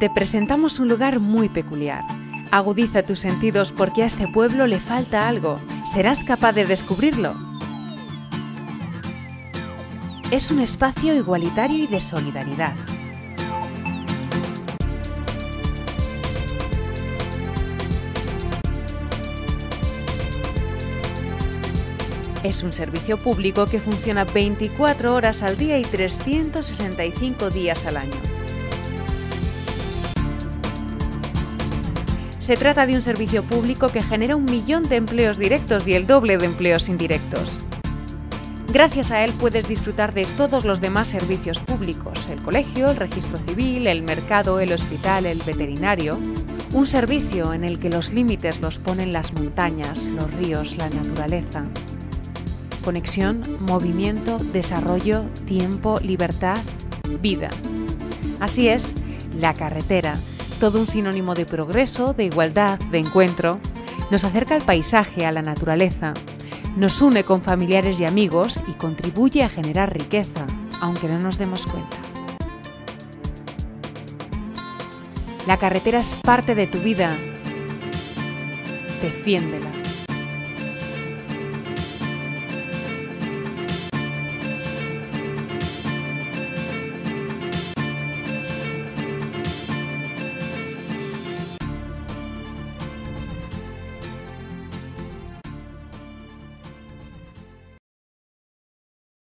Te presentamos un lugar muy peculiar. Agudiza tus sentidos porque a este pueblo le falta algo. ¿Serás capaz de descubrirlo? Es un espacio igualitario y de solidaridad. Es un servicio público que funciona 24 horas al día y 365 días al año. Se trata de un servicio público que genera un millón de empleos directos y el doble de empleos indirectos. Gracias a él puedes disfrutar de todos los demás servicios públicos, el colegio, el registro civil, el mercado, el hospital, el veterinario. Un servicio en el que los límites los ponen las montañas, los ríos, la naturaleza. Conexión, movimiento, desarrollo, tiempo, libertad, vida. Así es, la carretera todo un sinónimo de progreso, de igualdad, de encuentro. Nos acerca al paisaje, a la naturaleza. Nos une con familiares y amigos y contribuye a generar riqueza, aunque no nos demos cuenta. La carretera es parte de tu vida. Defiéndela.